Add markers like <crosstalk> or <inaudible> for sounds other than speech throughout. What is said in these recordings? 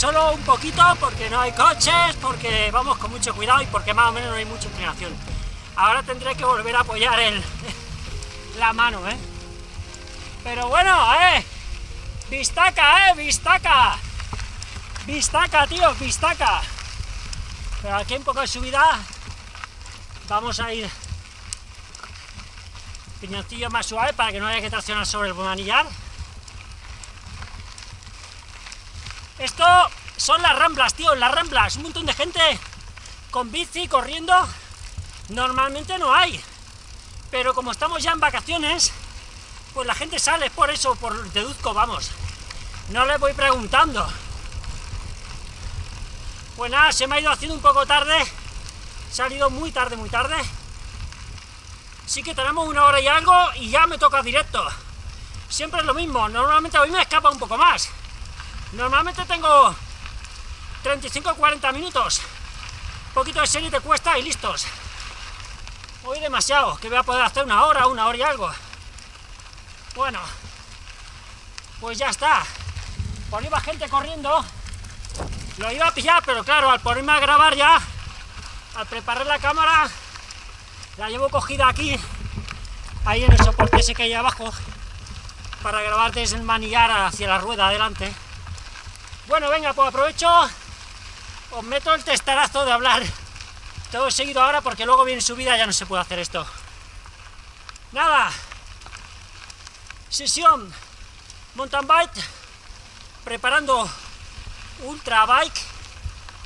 solo un poquito porque no hay coches, porque vamos con mucho cuidado y porque más o menos no hay mucha inclinación. Ahora tendré que volver a apoyar el, <laughs> la mano, ¿eh? Pero bueno, ¿eh? Vistaca, ¿eh? Vistaca. Vistaca, tío, vistaca. Pero aquí un poco de subida vamos a ir piñoncillo más suave para que no haya que traccionar sobre el manillar. Esto son las ramblas, tío, las ramblas. Un montón de gente con bici, corriendo. Normalmente no hay. Pero como estamos ya en vacaciones, pues la gente sale por eso, por deduzco, vamos. No le voy preguntando. Pues nada, se me ha ido haciendo un poco tarde. Se ha ido muy tarde, muy tarde. Sí que tenemos una hora y algo y ya me toca directo. Siempre es lo mismo, normalmente hoy me escapa un poco más. Normalmente tengo 35 o 40 minutos. Un poquito de serie te cuesta y listos. Hoy demasiado, que voy a poder hacer una hora, una hora y algo. Bueno, pues ya está. Por iba gente corriendo. Lo iba a pillar, pero claro, al ponerme a grabar ya, al preparar la cámara, la llevo cogida aquí, ahí en el soporte ese que hay abajo, para grabar desde el manillar hacia la rueda adelante. Bueno, venga, pues aprovecho, os meto el testarazo de hablar todo seguido ahora, porque luego viene subida ya no se puede hacer esto. Nada, sesión mountain bike, preparando ultra bike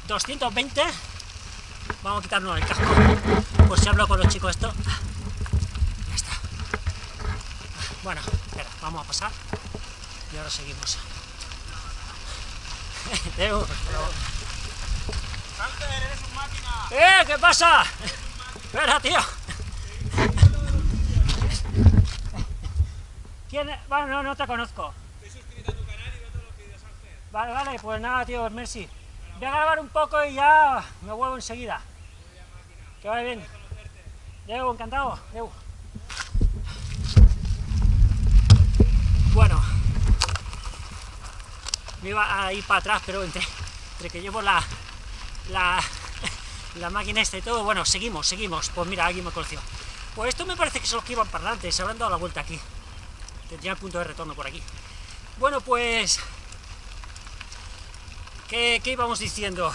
220, vamos a quitarnos el casco por si hablo con los chicos esto. Ya está. Bueno, espera, vamos a pasar y ahora seguimos. Deu, eres un máquina. ¡Eh! ¿Qué pasa? Espera, tío. ¿Quién es? Bueno, no, no te conozco. Estoy suscrito a tu canal y veo todos los vídeos, Ángel. Vale, vale, pues nada, tío, merci. Voy a grabar un poco y ya me vuelvo enseguida. Que vaya bien. Deu, encantado. Deu. Bueno, me iba a ir para atrás, pero entre, entre que llevo la, la, la máquina esta y todo, bueno, seguimos, seguimos. Pues mira, alguien me conoció. Pues esto me parece que son los que iban para adelante, se habrán dado la vuelta aquí. Tendría el punto de retorno por aquí. Bueno, pues... ¿Qué, qué íbamos diciendo?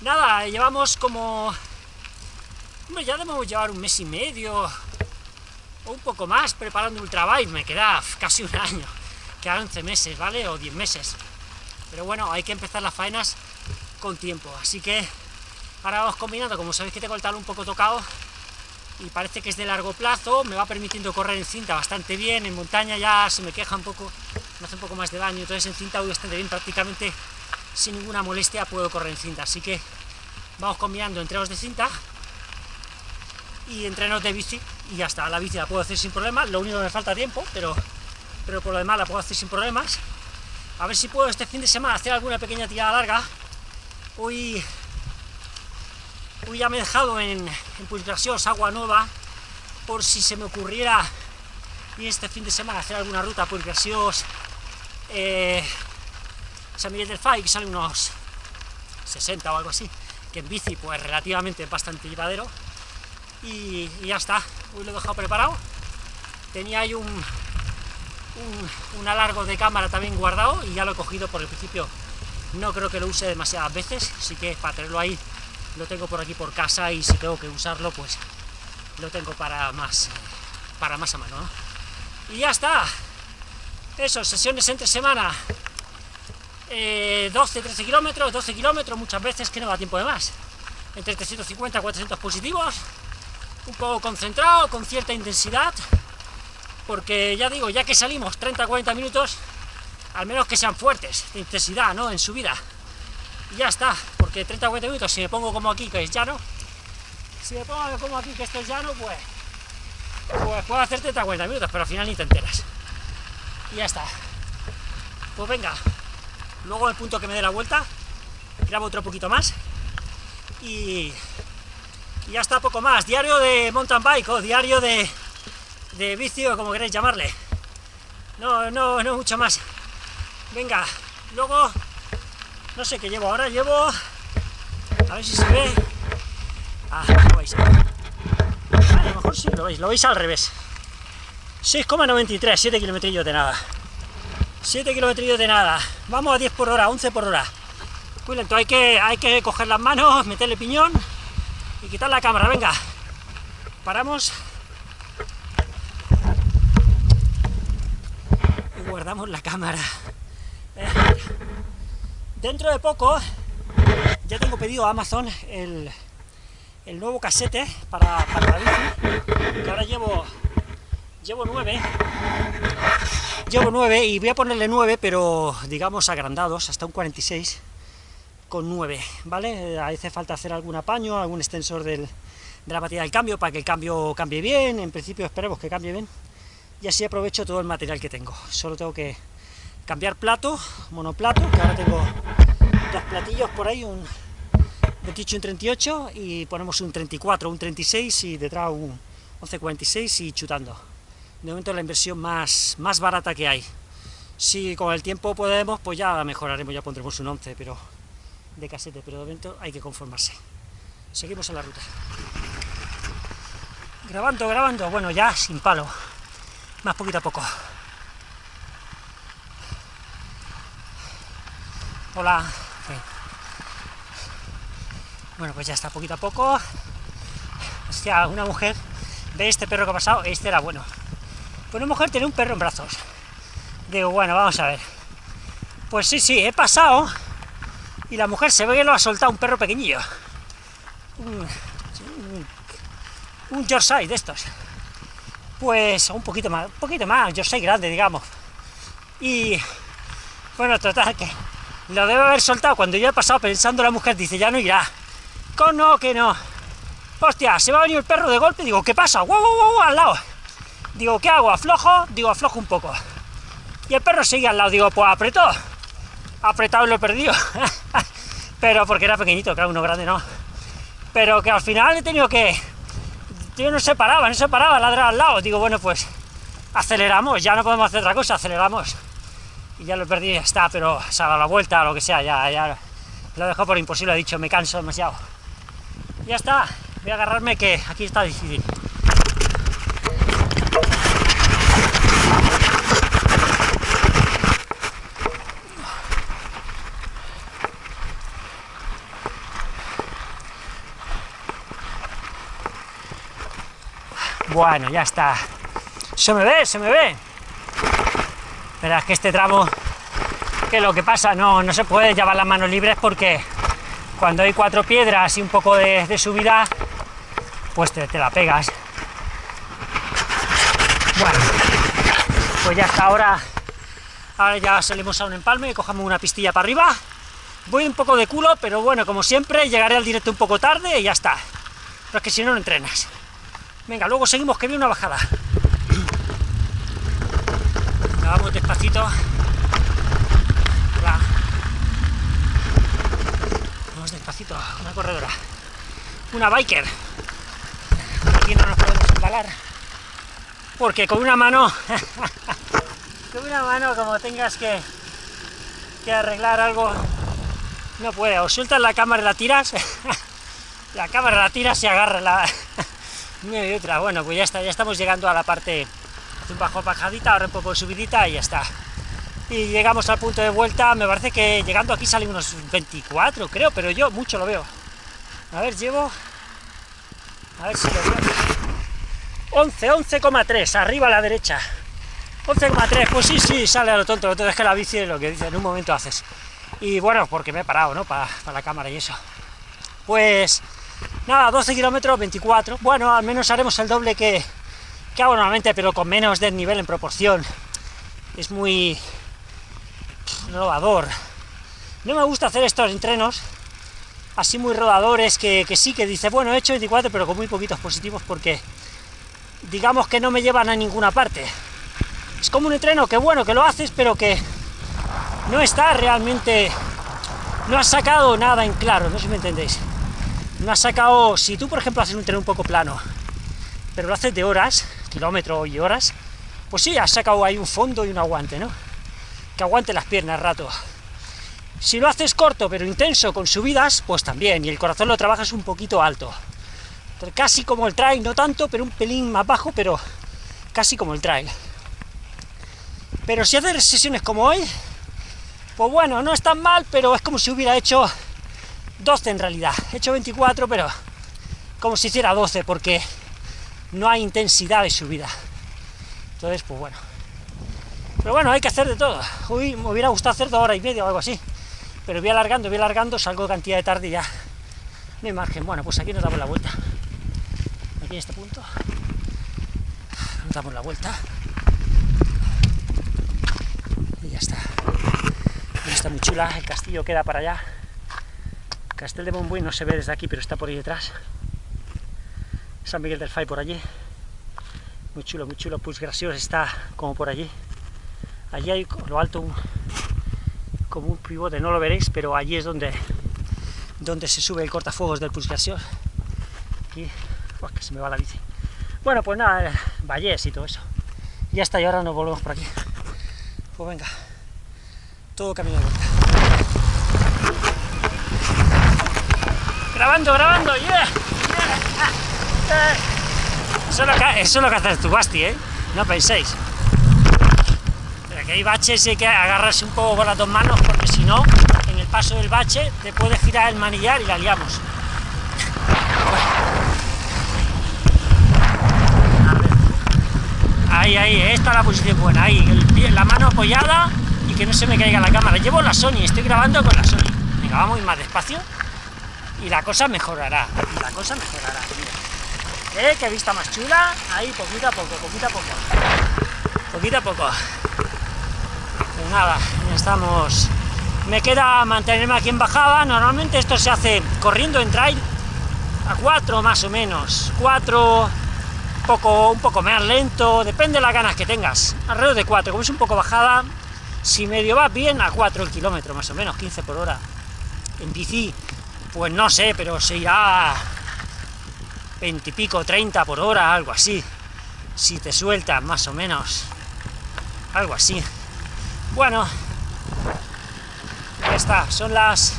Nada, llevamos como... Hombre, ya debemos llevar un mes y medio o un poco más preparando Ultrabike, me queda casi un año, quedan 11 meses, ¿vale? O 10 meses. Pero bueno, hay que empezar las faenas con tiempo, así que ahora vamos combinando, como sabéis que tengo el talón un poco tocado y parece que es de largo plazo, me va permitiendo correr en cinta bastante bien, en montaña ya se me queja un poco, me hace un poco más de daño, entonces en cinta voy bastante bien, prácticamente sin ninguna molestia puedo correr en cinta, así que vamos combinando entrenos de cinta y entrenos de bici y ya está, la bici la puedo hacer sin problemas, lo único que me falta tiempo, pero, pero por lo demás la puedo hacer sin problemas. A ver si puedo este fin de semana hacer alguna pequeña tirada larga. Hoy, hoy ya me he dejado en, en agua nueva, por si se me ocurriera y este fin de semana hacer alguna ruta por Graciós, eh, San Miguel del Fai, que sale unos 60 o algo así, que en bici pues relativamente bastante llevadero, y, y ya está, hoy lo he dejado preparado, tenía ahí un, un, un alargo de cámara también guardado, y ya lo he cogido por el principio, no creo que lo use demasiadas veces, así que para tenerlo ahí, lo tengo por aquí por casa, y si tengo que usarlo, pues lo tengo para más, para más a mano, ¿no? Y ya está, eso, sesiones entre semana, eh, 12-13 kilómetros, 12 kilómetros, muchas veces que no da tiempo de más. Entre 350 400 positivos, un poco concentrado, con cierta intensidad, porque ya digo, ya que salimos 30-40 minutos, al menos que sean fuertes, de intensidad, ¿no? En subida. Y ya está, porque 30-40 minutos, si me pongo como aquí, que es llano, si me pongo como aquí, que esto es llano, pues, pues puedo hacer 30-40 minutos, pero al final ni te enteras. Y ya está. Pues venga, luego el punto que me dé la vuelta, grabo otro poquito más y, y ya está poco más. Diario de mountain bike o diario de, de vicio, como queréis llamarle. No, no, no mucho más. Venga, luego No sé qué llevo ahora, llevo... A ver si se ve... Ah. Ah, a lo mejor sí lo veis, lo veis al revés. 6,93, 7 kilómetros de nada. 7 kilómetros de nada. Vamos a 10 por hora, 11 por hora. Muy hay que, hay que coger las manos, meterle piñón y quitar la cámara, venga. Paramos. Y guardamos la cámara. Dentro de poco ya tengo pedido a Amazon el, el nuevo casete para, para la bici, que ahora llevo, llevo 9, llevo 9 y voy a ponerle 9, pero digamos agrandados, hasta un 46 con 9, ¿vale? Hace falta hacer algún apaño, algún extensor del, de la batería del cambio para que el cambio cambie bien, en principio esperemos que cambie bien, y así aprovecho todo el material que tengo, solo tengo que cambiar plato, monoplato, que ahora tengo dos platillos por ahí, un 28 y un 38, y ponemos un 34, un 36 y detrás un 1146 y chutando. De momento es la inversión más, más barata que hay. Si con el tiempo podemos, pues ya mejoraremos, ya pondremos un 11, pero de casete, pero de momento hay que conformarse. Seguimos en la ruta. Grabando, grabando, bueno, ya sin palo, más poquito a poco. Hola. Bueno, pues ya está, poquito a poco. Hostia, una mujer ve este perro que ha pasado, este era bueno. Pues una mujer tiene un perro en brazos. Digo, bueno, vamos a ver. Pues sí, sí, he pasado y la mujer se ve que lo ha soltado un perro pequeñillo. Un, un, un Yorkshire de estos. Pues un poquito más, un poquito más, Yorkshire grande, digamos. Y bueno, total, que lo debe haber soltado cuando yo he pasado pensando la mujer, dice, ya no irá. Con no, que no. Hostia, se va a venir el perro de golpe, digo, ¿qué pasa? ¡Wow, wow, wow! Al lado. Digo, ¿qué hago? ¿Aflojo? Digo, aflojo un poco. Y el perro sigue al lado, digo, pues apretó. Apretado y lo he perdido. <laughs> Pero porque era pequeñito, claro, uno grande no. Pero que al final he tenido que... No se paraba, no se paraba, ladrar al lado. Digo, bueno, pues aceleramos, ya no podemos hacer otra cosa, aceleramos. Y ya lo y ya está, pero se ha dado la vuelta lo que sea, ya, ya lo he dejado por imposible, he dicho, me canso demasiado. Ya está, voy a agarrarme que aquí está difícil. Bueno, ya está. Se me ve, se me ve. Verás que este tramo, que lo que pasa, no, no se puede llevar las manos libres porque cuando hay cuatro piedras y un poco de, subida, pues te, te, la pegas. Bueno, pues ya está, ahora, ahora ya salimos a un empalme y cojamos una pistilla para arriba. Voy un poco de culo, pero bueno, como siempre, llegaré al directo un poco tarde y ya está. Pero es que si no, no entrenas. Venga, luego seguimos, que viene una bajada. Vamos despacito. Vamos despacito, una corredora. Una biker. Aquí no nos podemos embalar. Porque con una mano... <laughs> con una mano, como tengas que, que arreglar algo, no puede. O sueltas la cámara y la tiras. <laughs> la cámara la tiras y agarra la... y otra. Bueno, pues ya está, ya estamos llegando a la parte un bajo bajadita, ahora un poco subidita y ya está. Y llegamos al punto de vuelta, me parece que llegando aquí salen unos 24, creo, pero yo mucho lo veo. A ver, llevo... A ver si lo veo. 11, 11,3, arriba a la derecha. 11,3, pues sí, sí, sale a lo tonto, entonces es que la bici es lo que dice, en un momento haces. Y bueno, porque me he parado, ¿no? Para, para la cámara y eso. Pues nada, 12 kilómetros, 24. Bueno, al menos haremos el doble que, que hago normalmente, pero con menos desnivel en proporción. Es muy rodador. No me gusta hacer estos entrenos así muy rodadores, que, que sí, que dice, bueno, he hecho 24, pero con muy poquitos positivos, porque digamos que no me llevan a ninguna parte. Es como un entreno que bueno, que lo haces, pero que no está realmente... No has sacado nada en claro, no sé si me entendéis. No has sacado... Si tú, por ejemplo, haces un entreno un poco plano, pero lo haces de horas, kilómetros y horas, pues sí, has sacado ahí un fondo y un aguante, ¿no? Que aguante las piernas rato. Si lo haces corto pero intenso con subidas, pues también, y el corazón lo trabajas un poquito alto. Casi como el trail, no tanto, pero un pelín más bajo, pero casi como el trail. Pero si haces sesiones como hoy, pues bueno, no es tan mal, pero es como si hubiera hecho 12 en realidad. He hecho 24, pero como si hiciera 12, porque no hay intensidad de subida. Entonces, pues bueno. Pero bueno, hay que hacer de todo. Hoy me hubiera gustado hacer dos horas y media o algo así. Pero voy alargando, voy alargando, salgo cantidad de tarde y ya. No hay margen. Bueno, pues aquí nos damos la vuelta. Aquí en este punto. Nos damos la vuelta. Y ya está. está muy chula. El castillo queda para allá. Castel de Montbui no se ve desde aquí, pero está por ahí detrás. San Miguel del Fay por allí. Muy chulo, muy chulo. Pues gracioso está como por allí. Allí hay lo alto como un pivote, no lo veréis, pero allí es donde, donde se sube el cortafuegos del Puig Aquí, que se me va la bici. Bueno, pues nada, valles y todo eso. Ya está, y ahora nos volvemos por aquí. Pues venga, todo camino de. Grabando, grabando, yeah, Eso, es lo que, es haces tu Basti, ¿eh? No penséis que hay baches y hay que agarrarse un poco con las dos manos, porque si no, en el paso del bache te puede girar el manillar y la liamos. Ahí, ahí, esta es la posición buena, ahí, la mano apoyada y que no se me caiga la cámara. Llevo la Sony, estoy grabando con la Sony. Venga, vamos a ir más despacio y la cosa mejorará, y la cosa mejorará. ¿Eh? Qué vista más chula, ahí, poquito a poco, poquito a poco. Poquito a poco pues nada, ya estamos... Me queda mantenerme aquí en bajada, normalmente esto se hace corriendo en trail a 4 más o menos, 4, poco, un poco más lento, depende de las ganas que tengas, alrededor de 4, como es un poco bajada, si medio va bien, a 4 el kilómetro más o menos, 15 por hora. En bici, pues no sé, pero se irá 20 y pico, 30 por hora, algo así, si te sueltas más o menos, algo así. Bueno, ya está, son las...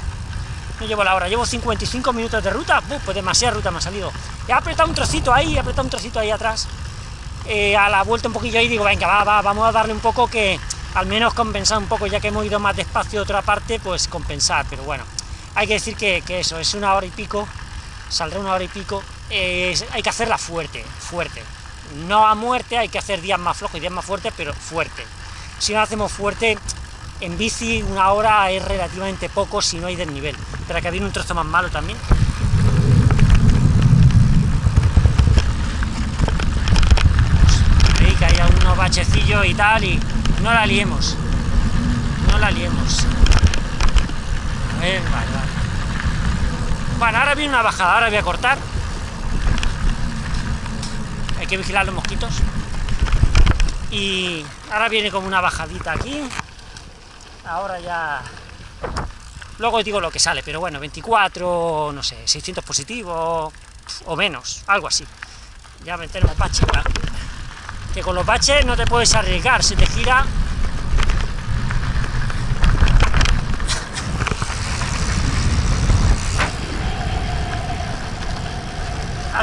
No llevo la hora, llevo 55 minutos de ruta, pues demasiada ruta me ha salido. He apretado un trocito ahí, he apretado un trocito ahí atrás, eh, a la vuelta un poquillo ahí, digo, venga, va, va, vamos a darle un poco que, al menos compensar un poco, ya que hemos ido más despacio de otra parte, pues compensar, pero bueno, hay que decir que, eso, es una hora y pico, saldrá una hora y pico, hay que hacerla fuerte, fuerte, no a muerte, hay que hacer días más flojos y días más fuertes, pero fuerte, si no hacemos fuerte, en bici una hora es relativamente poco si no hay desnivel. Pero que viene un trozo más malo también. Ahí que hay unos bachecillos y tal, y no la liemos. No la liemos. Vale. Bueno, ahora viene una bajada, ahora voy a cortar. Hay que vigilar los mosquitos. Y ahora viene como una bajadita aquí. Ahora ya. Luego digo lo que sale, pero bueno, 24, no sé, 600 positivos o menos, algo así. Ya metemos baches que con los baches no te puedes arriesgar, se te gira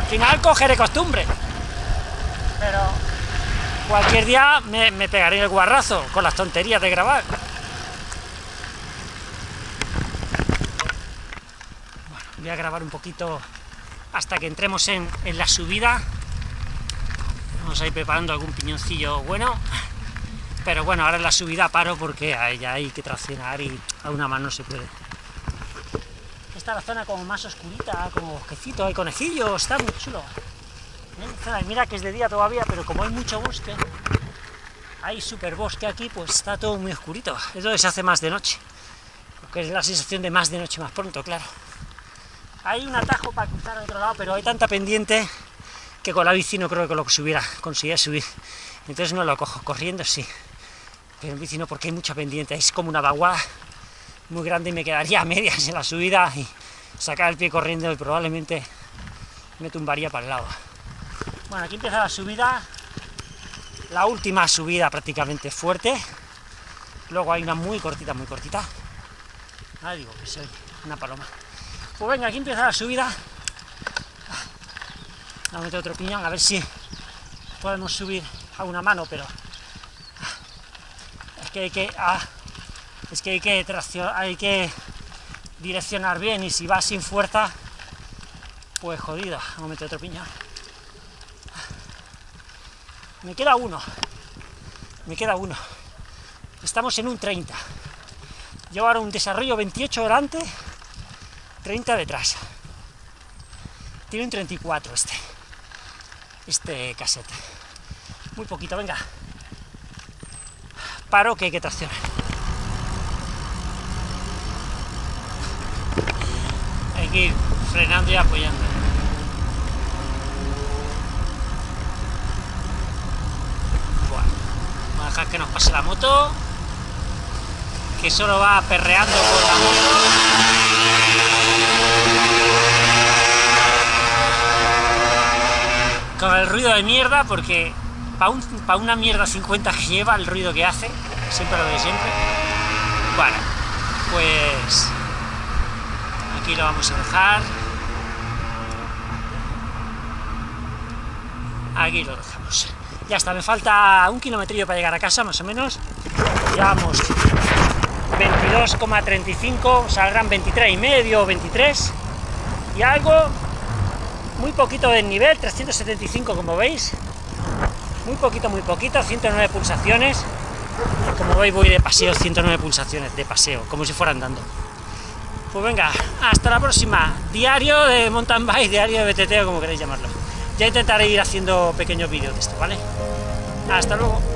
final cogeré costumbre pero cualquier día me, pegaré el guarrazo con las tonterías de grabar. Bueno, voy a grabar un poquito hasta que entremos en, la subida. Vamos a ir preparando algún piñoncillo bueno. Pero bueno, ahora en la subida paro porque ya hay que traccionar y a una mano no se puede. Esta es la zona como más oscurita, como bosquecito, hay conejillos, está muy chulo. Mira que es de día todavía, pero como hay mucho bosque, hay super bosque aquí, pues está todo muy oscurito. Es donde se hace más de noche, porque es la sensación de más de noche más pronto, claro. Hay un atajo para cruzar al otro lado, pero hay tanta pendiente que con la bici no creo que lo subiera, conseguía subir. Entonces no lo cojo, corriendo sí, pero en bici no, porque hay mucha pendiente, es como una vaguada muy grande y me quedaría a medias en la subida y sacar el pie corriendo y probablemente me tumbaría para el lado. Bueno, aquí empieza la subida, la última subida prácticamente fuerte, luego hay una muy cortita, muy cortita, Ah, digo que soy una paloma. Pues venga, aquí empieza la subida. Vamos a meter otro piñón, a ver si podemos subir a una mano, pero es que hay que, ah, es que hay que hay que direccionar bien y si va sin fuerza, pues jodido. Vamos a meter otro piñón. Me queda uno, me queda uno. Estamos en un 30. Llevo ahora un desarrollo 28 delante, 30 detrás. Tiene un 34 este, este cassette. Muy poquito, venga. Paro que hay que traccionar. Hay ir frenando y apoyando. Bueno, dejar que nos pase la moto que solo va perreando con la moto. Con el ruido de mierda, porque para un, pa una mierda 50 que lleva el ruido que hace, siempre lo de siempre. Bueno, pues aquí lo vamos a dejar. Aquí lo dejamos. Ya está, me falta un kilometrillo para llegar a casa, más o menos. Llevamos 22,35, saldrán 23 y medio, 23 y algo, muy poquito de nivel, 375 como veis, muy poquito, muy poquito, 109 pulsaciones, como veis voy de paseo, 109 pulsaciones de paseo, como si fuera andando. Pues venga, hasta la próxima, diario de mountain bike, diario de BTT o como queréis llamarlo. Ya intentaré ir haciendo pequeños vídeos de esto, ¿vale? Hasta luego.